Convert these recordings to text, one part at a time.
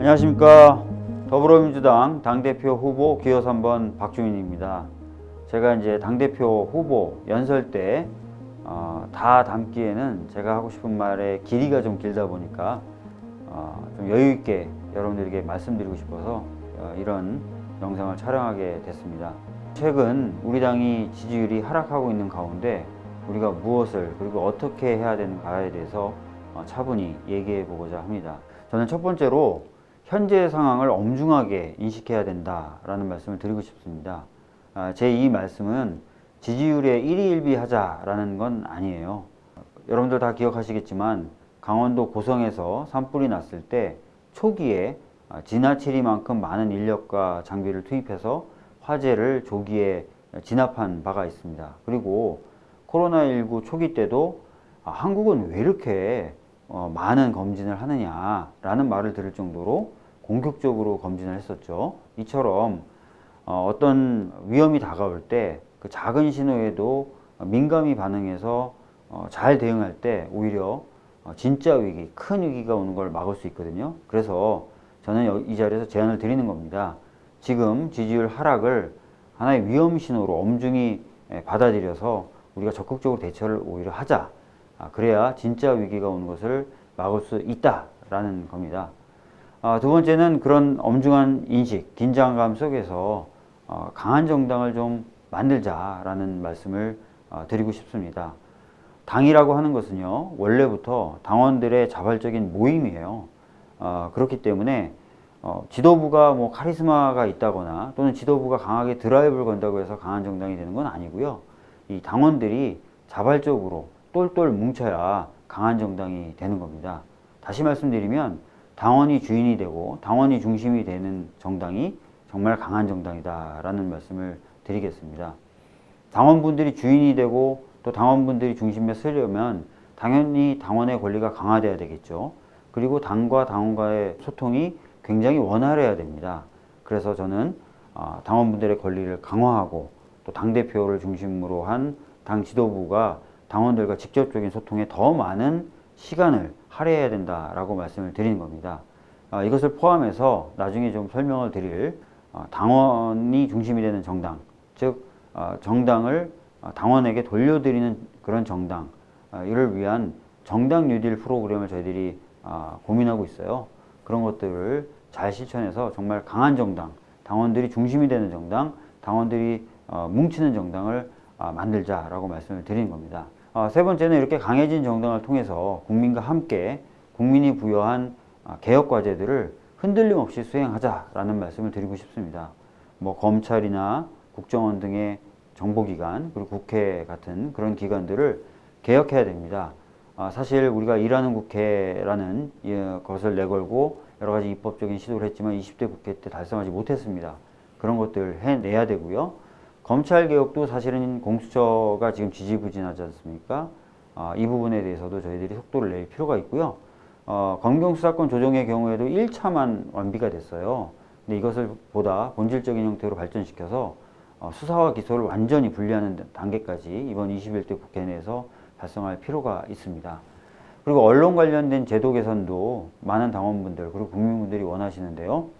안녕하십니까. 더불어민주당 당대표 후보 기호 3번 박주민입니다. 제가 이제 당대표 후보 연설 때 어, 다 담기에는 제가 하고 싶은 말의 길이가 좀 길다 보니까 어, 좀 여유 있게 여러분들에게 말씀드리고 싶어서 어, 이런 영상을 촬영하게 됐습니다. 최근 우리 당이 지지율이 하락하고 있는 가운데 우리가 무엇을 그리고 어떻게 해야 되는가에 대해서 어, 차분히 얘기해 보고자 합니다. 저는 첫 번째로 현재 상황을 엄중하게 인식해야 된다라는 말씀을 드리고 싶습니다. 아, 제이 말씀은 지지율에 1위 1비 하자라는 건 아니에요. 여러분들 다 기억하시겠지만 강원도 고성에서 산불이 났을 때 초기에 아, 지나치리만큼 많은 인력과 장비를 투입해서 화재를 조기에 진압한 바가 있습니다. 그리고 코로나19 초기 때도 아, 한국은 왜 이렇게 어, 많은 검진을 하느냐라는 말을 들을 정도로 공격적으로 검진을 했었죠. 이처럼 어, 떤 위험이 다가올 때 그 작은 신호에도 민감히 반응해서 어, 잘 대응할 때 오히려 어, 진짜 위기, 큰 위기가 오는 걸 막을 수 있거든요. 그래서 저는 이 자리에서 제안을 드리는 겁니다. 지금 지지율 하락을 하나의 위험 신호로 엄중히 받아들여서 우리가 적극적으로 대처를 오히려 하자. 아, 그래야 진짜 위기가 오는 것을 막을 수 있다라는 겁니다. 아, 두 번째는 그런 엄중한 인식, 긴장감 속에서 어, 강한 정당을 좀 만들자라는 말씀을 어, 드리고 싶습니다. 당이라고 하는 것은요, 원래부터 당원들의 자발적인 모임이에요. 어, 그렇기 때문에 지도부가 뭐 카리스마가 있다거나 또는 지도부가 강하게 드라이브를 건다고 해서 강한 정당이 되는 건 아니고요. 이 당원들이 자발적으로 똘똘 뭉쳐야 강한 정당이 되는 겁니다. 다시 말씀드리면 당원이 주인이 되고 당원이 중심이 되는 정당이 정말 강한 정당이다라는 말씀을 드리겠습니다. 당원분들이 주인이 되고 또 당원분들이 중심에 서려면 당연히 당원의 권리가 강화돼야 되겠죠. 그리고 당과 당원과의 소통이 굉장히 원활해야 됩니다. 그래서 저는 어, 당원분들의 권리를 강화하고 또 당대표를 중심으로 한 당 지도부가 당원들과 직접적인 소통에 더 많은 시간을 할애해야 된다라고 말씀을 드리는 겁니다. 어, 이것을 포함해서 나중에 좀 설명을 드릴 어, 당원이 중심이 되는 정당, 즉 어, 정당을 어, 당원에게 돌려드리는 그런 정당, 어, 이를 위한 정당 뉴딜 프로그램을 저희들이 어, 고민하고 있어요. 그런 것들을 잘 실천해서 정말 강한 정당, 당원들이 중심이 되는 정당, 당원들이 뭉치는 정당을 만들자라고 말씀을 드리는 겁니다. 어, 세 번째는 이렇게 강해진 정당을 통해서 국민과 함께 국민이 부여한 어, 개혁 과제들을 흔들림 없이 수행하자라는 말씀을 드리고 싶습니다. 뭐 검찰이나 국정원 등의 정보기관 그리고 국회 같은 그런 기관들을 개혁해야 됩니다. 어, 사실 우리가 일하는 국회라는 것을 내걸고 여러 가지 입법적인 시도를 했지만 20대 국회 때 달성하지 못했습니다. 그런 것들 해내야 되고요. 검찰 개혁도 사실은 공수처가 지금 지지부진하지 않습니까? 아, 이 부분에 대해서도 저희들이 속도를 낼 필요가 있고요. 어, 검경수사권 조정의 경우에도 1차만 완비가 됐어요. 근데 이것을 보다 본질적인 형태로 발전시켜서 어, 수사와 기소를 완전히 분리하는 단계까지 이번 21대 국회 내에서 달성할 필요가 있습니다. 그리고 언론 관련된 제도 개선도 많은 당원분들 그리고 국민분들이 원하시는데요.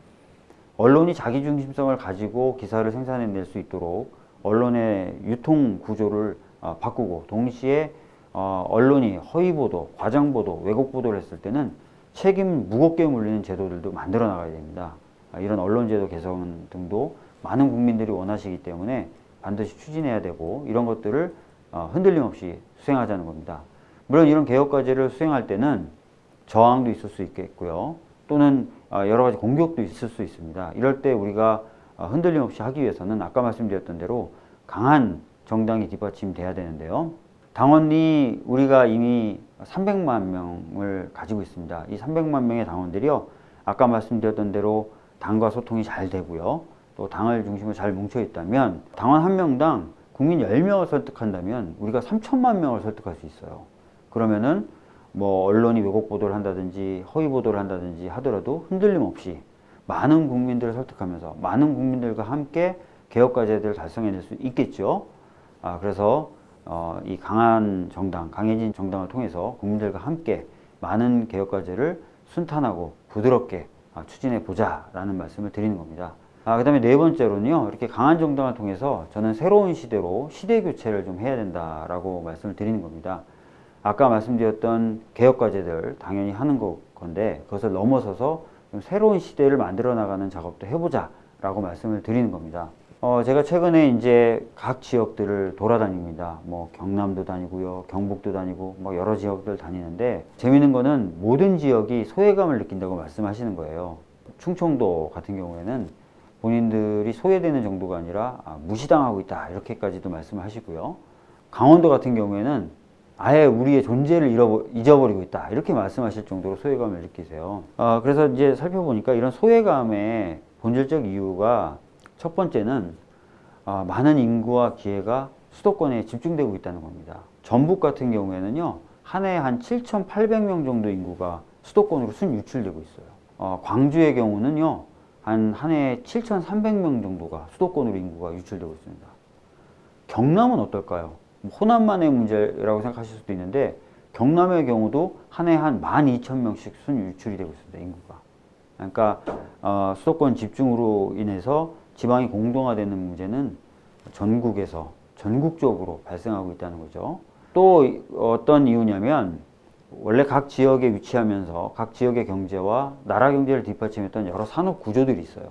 언론이 자기중심성을 가지고 기사를 생산해낼 수 있도록 언론의 유통 구조를 어, 바꾸고 동시에 어, 언론이 허위보도, 과장보도, 왜곡보도를 했을 때는 책임 무겁게 물리는 제도들도 만들어 나가야 됩니다. 아, 이런 언론제도 개선 등도 많은 국민들이 원하시기 때문에 반드시 추진해야 되고 이런 것들을 어, 흔들림 없이 수행하자는 겁니다. 물론 이런 개혁과제를 수행할 때는 저항도 있을 수 있겠고요. 또는 어, 여러 가지 공격도 있을 수 있습니다. 이럴 때 우리가 어, 흔들림 없이 하기 위해서는 아까 말씀드렸던 대로 강한 정당이 뒷받침돼야 되는데요. 당원이 우리가 이미 300만 명을 가지고 있습니다. 이 300만 명의 당원들이요. 아까 말씀드렸던 대로 당과 소통이 잘 되고요. 또 당을 중심으로 잘 뭉쳐 있다면 당원 한 명당 국민 10명을 설득한다면 우리가 3천만 명을 설득할 수 있어요. 그러면은 뭐 언론이 왜곡 보도를 한다든지 허위 보도를 한다든지 하더라도 흔들림 없이 많은 국민들을 설득하면서 많은 국민들과 함께 개혁 과제들을 달성해낼 수 있겠죠. 아, 그래서 어, 이 강한 정당, 강해진 정당을 통해서 국민들과 함께 많은 개혁 과제를 순탄하고 부드럽게 아, 추진해 보자라는 말씀을 드리는 겁니다. 아, 그 다음에 네 번째로는요, 이렇게 강한 정당을 통해서 저는 새로운 시대로 시대 교체를 좀 해야 된다라고 말씀을 드리는 겁니다. 아까 말씀드렸던 개혁 과제들 당연히 하는 거- 건데 그것을 넘어서서 좀 새로운 시대를 만들어 나가는 작업도 해보자 라고 말씀을 드리는 겁니다. 어, 제가 최근에 이제 각 지역들을 돌아다닙니다. 뭐 경남도 다니고요, 경북도 다니고, 뭐 여러 지역들 다니는데 재밌는 거는 모든 지역이 소외감을 느낀다고 말씀하시는 거예요. 충청도 같은 경우에는 본인들이 소외되는 정도가 아니라 아, 무시당하고 있다 이렇게까지도 말씀하시고요. 강원도 같은 경우에는 아예 우리의 존재를 잊어버리고 있다 이렇게 말씀하실 정도로 소외감을 느끼세요. 아, 그래서 이제 살펴보니까 이런 소외감의 본질적 이유가 첫 번째는 아, 많은 인구와 기회가 수도권에 집중되고 있다는 겁니다. 전북 같은 경우에는요 한해한 7,800명 정도 인구가 수도권으로 순 유출되고 있어요. 어, 광주의 경우는요 한 한해 7,300명 정도가 수도권으로 인구가 유출되고 있습니다. 경남은 어떨까요? 뭐 호남만의 문제라고 생각하실 수도 있는데 경남의 경우도 한 해 한 12,000명씩 순 유출이 되고 있습니다. 인구가. 그러니까 어, 수도권 집중으로 인해서 지방이 공동화되는 문제는 전국에서 전국적으로 발생하고 있다는 거죠. 또 어떤 이유냐면 원래 각 지역에 위치하면서 각 지역의 경제와 나라 경제를 뒷받침했던 여러 산업 구조들이 있어요.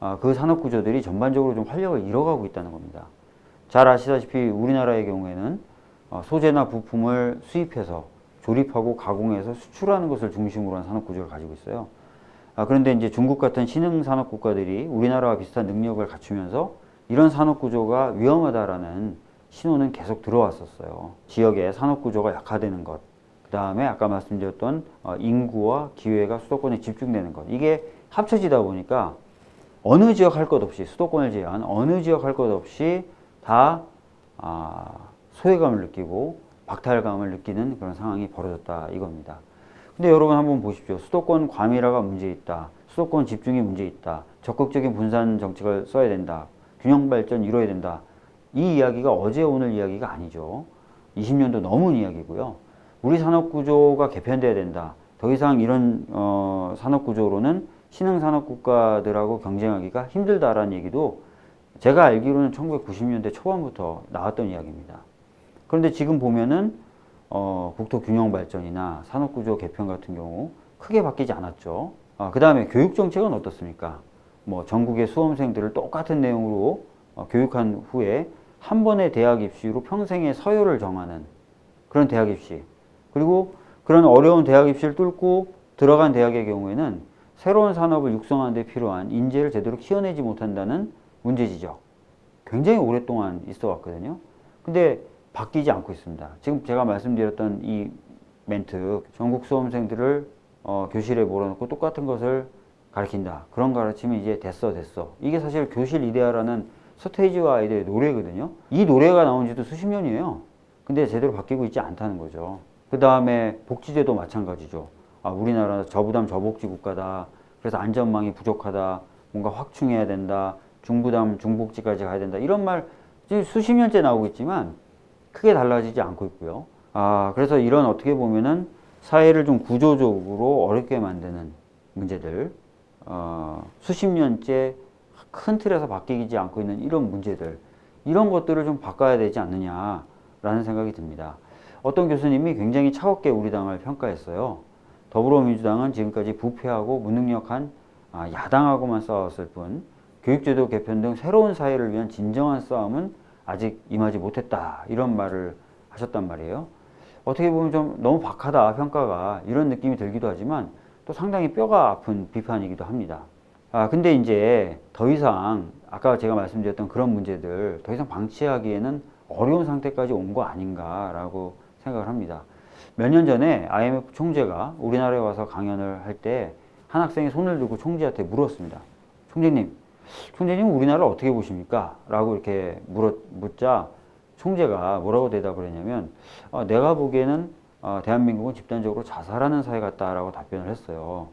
아, 그 산업 구조들이 전반적으로 좀 활력을 잃어가고 있다는 겁니다. 잘 아시다시피 우리나라의 경우에는 어, 소재나 부품을 수입해서 조립하고 가공해서 수출하는 것을 중심으로 한 산업 구조를 가지고 있어요. 아, 그런데 이제 중국 같은 신흥 산업 국가들이 우리나라와 비슷한 능력을 갖추면서 이런 산업 구조가 위험하다라는 신호는 계속 들어왔었어요. 지역의 산업 구조가 약화되는 것, 그 다음에 아까 말씀드렸던 어, 인구와 기회가 수도권에 집중되는 것, 이게 합쳐지다 보니까 어느 지역 할 것 없이 수도권을 제외한 어느 지역 할 것 없이 다 아, 소외감을 느끼고 박탈감을 느끼는 그런 상황이 벌어졌다 이겁니다. 근데 여러분 한번 보십시오. 수도권 과밀화가 문제 있다. 수도권 집중이 문제 있다. 적극적인 분산 정책을 써야 된다. 균형 발전 이뤄야 된다. 이 이야기가 어제 오늘 이야기가 아니죠. 20년도 넘은 이야기고요. 우리 산업 구조가 개편돼야 된다. 더 이상 이런 어, 산업 구조로는 신흥 산업 국가들하고 경쟁하기가 힘들다라는 얘기도 제가 알기로는 1990년대 초반부터 나왔던 이야기입니다. 그런데 지금 보면은 어, 국토 균형 발전이나 산업 구조 개편 같은 경우 크게 바뀌지 않았죠. 아, 그 다음에 교육 정책은 어떻습니까? 뭐 전국의 수험생들을 똑같은 내용으로 어, 교육한 후에 한 번의 대학 입시로 평생의 서열을 정하는 그런 대학 입시. 그리고 그런 어려운 대학 입시를 뚫고 들어간 대학의 경우에는 새로운 산업을 육성하는 데 필요한 인재를 제대로 키워내지 못한다는 문제 지적. 굉장히 오랫동안 있어 왔거든요. 근데 바뀌지 않고 있습니다. 지금 제가 말씀드렸던 이 멘트, 전국 수험생들을 어, 교실에 몰아넣고 똑같은 것을 가르친다. 그런 가르침이 이제 됐어, 됐어. 이게 사실 교실 이데아라는 서태지와 아이들의 노래거든요. 이 노래가 나온 지도 수십 년이에요. 근데 제대로 바뀌고 있지 않다는 거죠. 그 다음에 복지제도 마찬가지죠. 아, 우리나라 저부담 저복지 국가다. 그래서 안전망이 부족하다. 뭔가 확충해야 된다. 중부담 중복지까지 가야 된다. 이런 말 수십 년째 나오고 있지만 크게 달라지지 않고 있고요. 아, 그래서 이런 어떻게 보면은 사회를 좀 구조적으로 어렵게 만드는 문제들, 어, 수십 년째 큰 틀에서 바뀌지 않고 있는 이런 문제들, 이런 것들을 좀 바꿔야 되지 않느냐라는 생각이 듭니다. 어떤 교수님이 굉장히 차갑게 우리 당을 평가했어요. 더불어민주당은 지금까지 부패하고 무능력한 아, 야당하고만 싸웠을 뿐 교육제도 개편 등 새로운 사회를 위한 진정한 싸움은 아직 임하지 못했다 이런 말을 하셨단 말이에요. 어떻게 보면 좀 너무 박하다 평가가 이런 느낌이 들기도 하지만 또 상당히 뼈가 아픈 비판이기도 합니다. 아 근데 이제 더 이상 아까 제가 말씀드렸던 그런 문제들 더 이상 방치하기에는 어려운 상태까지 온 거 아닌가라고 생각을 합니다. 몇 년 전에 IMF 총재가 우리나라에 와서 강연을 할 때 한 학생이 손을 들고 총재한테 물었습니다. 총재님, 총재님 우리나라를 어떻게 보십니까? 라고 이렇게 물어, 묻자 총재가 뭐라고 대답을 했냐면 어, 내가 보기에는 어, 대한민국은 집단적으로 자살하는 사회 같다라고 답변을 했어요.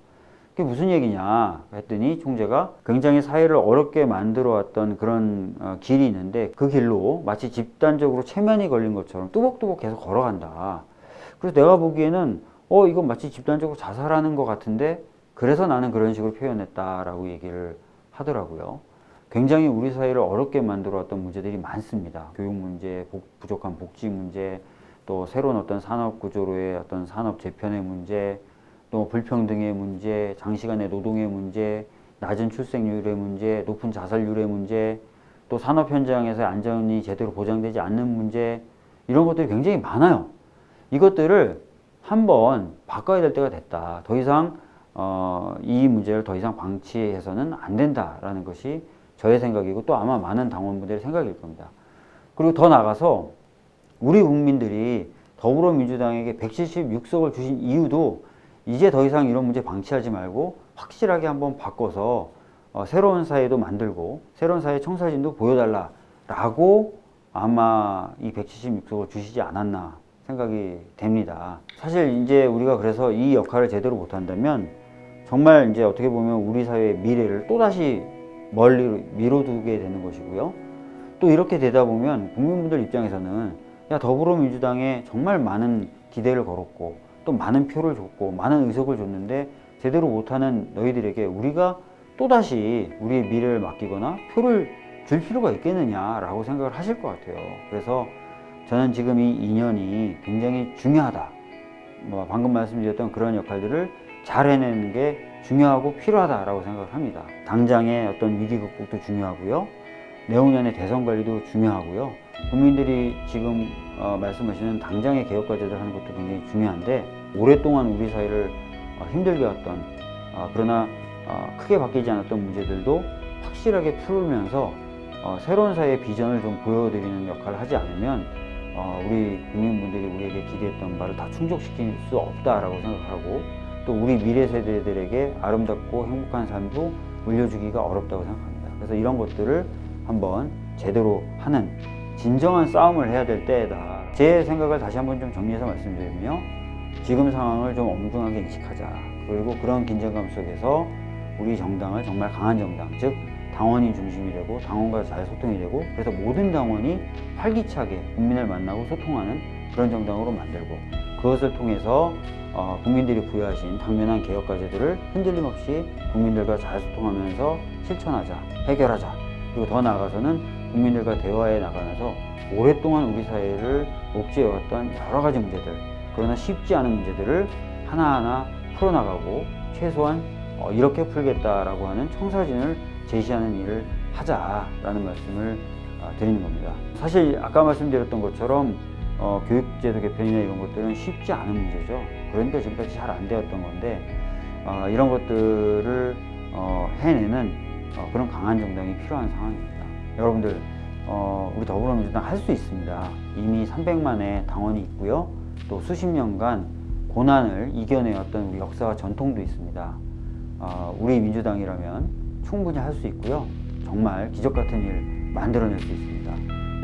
그게 무슨 얘기냐 했더니 총재가 굉장히 사회를 어렵게 만들어 왔던 그런 어, 길이 있는데 그 길로 마치 집단적으로 체면이 걸린 것처럼 뚜벅뚜벅 계속 걸어간다. 그래서 내가 보기에는 어 이건 마치 집단적으로 자살하는 것 같은데 그래서 나는 그런 식으로 표현했다라고 얘기를 하더라고요. 굉장히 우리 사회를 어렵게 만들어왔던 문제들이 많습니다. 교육 문제, 복- 부족한 복지 문제, 또 새로운 어떤 산업 구조로의 어떤 산업 재편의 문제, 또 불평등의 문제, 장시간의 노동의 문제, 낮은 출생률의 문제, 높은 자살률의 문제, 또 산업 현장에서 안전이 제대로 보장되지 않는 문제, 이런 것들이 굉장히 많아요. 이것들을 한번 바꿔야 될 때가 됐다. 더 이상 어, 이 문제를 더 이상 방치해서는 안 된다라는 것이 저의 생각이고 또 아마 많은 당원분들의 생각일 겁니다. 그리고 더 나가서 우리 국민들이 더불어민주당에게 176석을 주신 이유도 이제 더 이상 이런 문제 방치하지 말고 확실하게 한번 바꿔서 어, 새로운 사회도 만들고 새로운 사회 청사진도 보여달라라고 아마 이 176석을 주시지 않았나 생각이 됩니다. 사실 이제 우리가 그래서 이 역할을 제대로 못한다면 정말 이제 어떻게 보면 우리 사회의 미래를 또다시 멀리 미뤄두게 되는 것이고요. 또 이렇게 되다 보면 국민분들 입장에서는 야 더불어민주당에 정말 많은 기대를 걸었고 또 많은 표를 줬고 많은 의석을 줬는데 제대로 못하는 너희들에게 우리가 또다시 우리의 미래를 맡기거나 표를 줄 필요가 있겠느냐라고 생각을 하실 것 같아요. 그래서 저는 지금 이 인연이 굉장히 중요하다. 뭐 방금 말씀드렸던 그런 역할들을 잘 해내는 게 중요하고 필요하다라고 생각을 합니다. 당장의 어떤 위기 극복도 중요하고요. 내후년의 대선 관리도 중요하고요. 국민들이 지금 어, 말씀하시는 당장의 개혁 과제들 하는 것도 굉장히 중요한데 오랫동안 우리 사회를 어, 힘들게 했던 어, 그러나 어, 크게 바뀌지 않았던 문제들도 확실하게 풀면서 어, 새로운 사회의 비전을 좀 보여드리는 역할을 하지 않으면 어, 우리 국민분들이 우리에게 기대했던 바를 다 충족시킬 수 없다라고 생각하고 또 우리 미래 세대들에게 아름답고 행복한 삶도 물려주기가 어렵다고 생각합니다. 그래서 이런 것들을 한번 제대로 하는 진정한 싸움을 해야 될 때다. 제 생각을 다시 한번 좀 정리해서 말씀드리며 지금 상황을 좀 엄중하게 인식하자. 그리고 그런 긴장감 속에서 우리 정당을 정말 강한 정당, 즉 당원이 중심이 되고 당원과 잘 소통이 되고 그래서 모든 당원이 활기차게 국민을 만나고 소통하는 그런 정당으로 만들고 그것을 통해서 어, 국민들이 부여하신 당면한 개혁 과제들을 흔들림 없이 국민들과 잘 소통하면서 실천하자, 해결하자. 그리고 더 나아가서는 국민들과 대화해 나가면서 오랫동안 우리 사회를 옥죄해왔던 여러 가지 문제들, 그러나 쉽지 않은 문제들을 하나하나 풀어나가고 최소한 어, 이렇게 풀겠다라고 하는 청사진을 제시하는 일을 하자라는 말씀을 어, 드리는 겁니다. 사실 아까 말씀드렸던 것처럼 어, 교육제도 개편이나 이런 것들은 쉽지 않은 문제죠. 그러니까 지금까지 잘 안 되었던 건데 어, 이런 것들을 어, 해내는 어, 그런 강한 정당이 필요한 상황입니다. 여러분들 어, 우리 더불어민주당 할 수 있습니다. 이미 300만의 당원이 있고요. 또 수십 년간 고난을 이겨내었던 우리 역사와 전통도 있습니다. 어, 우리 민주당이라면 충분히 할 수 있고요. 정말 기적 같은 일 만들어낼 수 있습니다.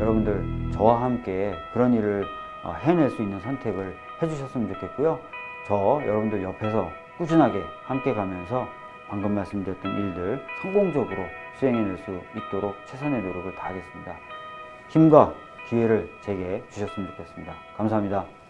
여러분들 저와 함께 그런 일을 어, 해낼 수 있는 선택을 해주셨으면 좋겠고요. 저 여러분들 옆에서 꾸준하게 함께 가면서 방금 말씀드렸던 일들 성공적으로 수행해낼 수 있도록 최선의 노력을 다하겠습니다. 힘과 기회를 제게 주셨으면 좋겠습니다. 감사합니다.